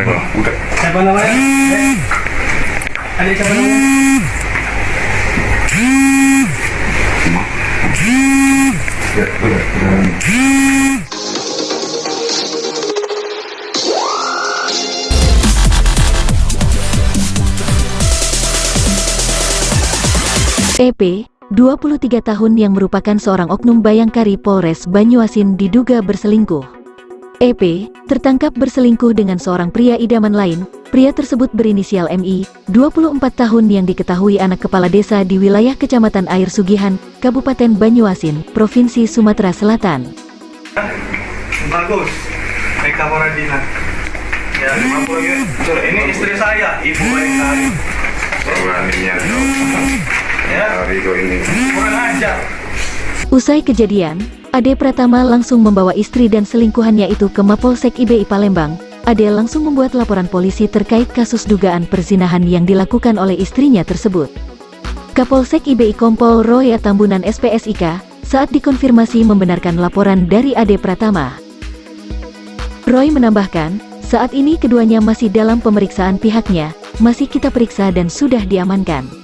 Buka. Siapa namanya? Eh, Adik siapa namanya? Ya, udah. EP, 23 tahun yang merupakan seorang oknum bayangkari Polres Banyuasin diduga berselingkuh. EP, tertangkap berselingkuh dengan seorang pria idaman lain, pria tersebut berinisial MI, 24 tahun yang diketahui anak kepala desa di wilayah Kecamatan Air Sugihan, Kabupaten Banyuasin, Provinsi Sumatera Selatan. Bagus. Eka Moradina. Ya, 50 ya. Ini istri saya, Ibu Bayangkari. Beraninya. Ya, Hari ini. kurang ajar. Usai kejadian, Ade Pratama langsung membawa istri dan selingkuhannya itu ke Mapolsek IBI Palembang. Ade langsung membuat laporan polisi terkait kasus dugaan perzinahan yang dilakukan oleh istrinya tersebut. Kapolsek IBI Kompol Roy Tambunan SPSIK saat dikonfirmasi membenarkan laporan dari Ade Pratama. Roy menambahkan, saat ini keduanya masih dalam pemeriksaan pihaknya, masih kita periksa dan sudah diamankan.